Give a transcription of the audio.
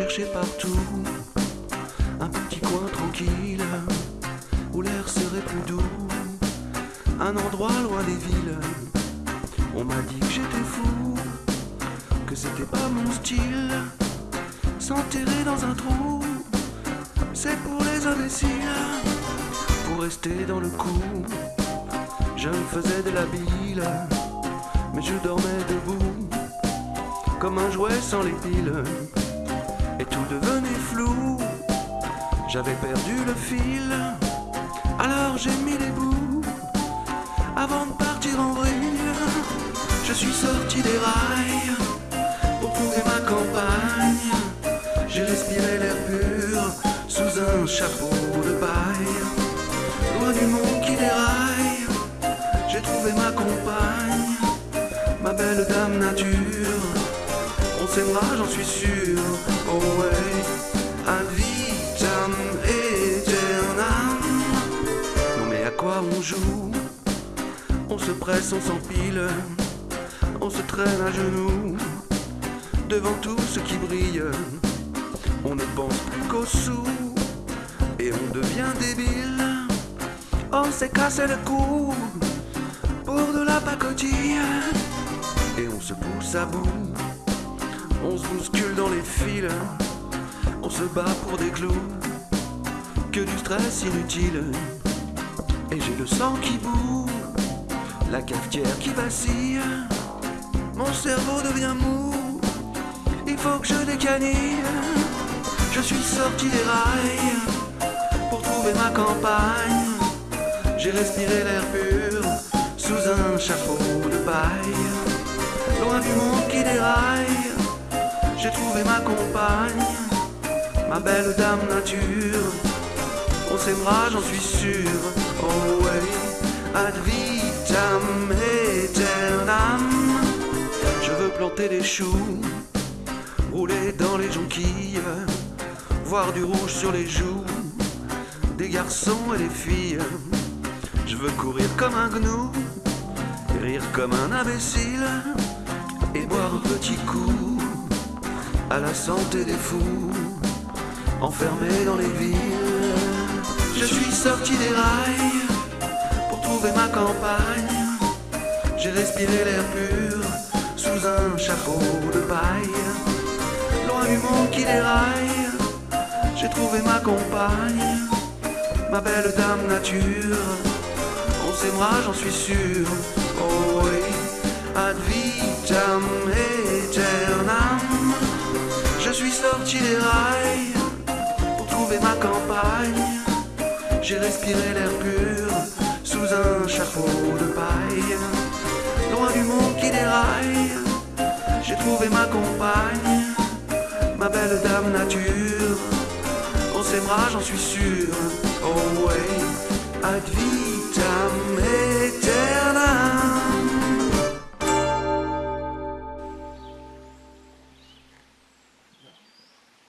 chercher partout un petit coin tranquille où l'air serait plus doux, un endroit loin des villes. On m'a dit que j'étais fou, que c'était pas mon style. S'enterrer dans un trou, c'est pour les imbéciles. Pour rester dans le coup, je faisais de la bile, mais je dormais debout, comme un jouet sans les piles et tout devenait flou. J'avais perdu le fil, alors j'ai mis les bouts avant de partir en vrille. Je suis sorti des rails pour trouver ma campagne. J'ai respiré l'air pur sous un chapeau de paille, On s'aimera, j'en suis sûr. Oh ouais, ad vitam aeternam. Non mais à quoi on joue? On se presse, on s'empile, on se traîne à genoux devant tout ce qui brille. On ne pense plus qu'aux sous et on devient débile. On s'est cassé le cou pour de la pacotille et on se pousse à bout. On se bouscule dans les fils, on se bat pour des clous, que du stress inutile. Et j'ai le sang qui bout, la cafetière qui vacille, mon cerveau devient mou, il faut que je décanille. Je suis sorti des rails pour trouver ma campagne, j'ai respiré l'air pur sous un chapeau de paille, loin du monde qui déraille. J'ai trouvé ma compagne, ma belle dame nature. On s'aimera, j'en suis sûr. Oh ouais, ad vitam aeternam. Je veux planter des choux, rouler dans les jonquilles, voir du rouge sur les joues, des garçons et des filles. Je veux courir comme un gnou, rire comme un imbécile, et boire un petit coup à la santé des fous, enfermés dans les villes. Je suis sorti des rails pour trouver ma campagne. J'ai respiré l'air pur sous un chapeau de paille. Loin du monde qui déraille, j'ai trouvé ma compagne, ma belle dame nature. On s'aimera, j'en suis sûr. Oh oui, ad vitam aeternam. Sorti des rails pour trouver ma campagne. J'ai respiré l'air pur sous un chapeau de paille. Loin du monde qui déraille, j'ai trouvé ma compagne, ma belle dame nature. On s'aimera, j'en suis sûr. Oh ouais, ad vitam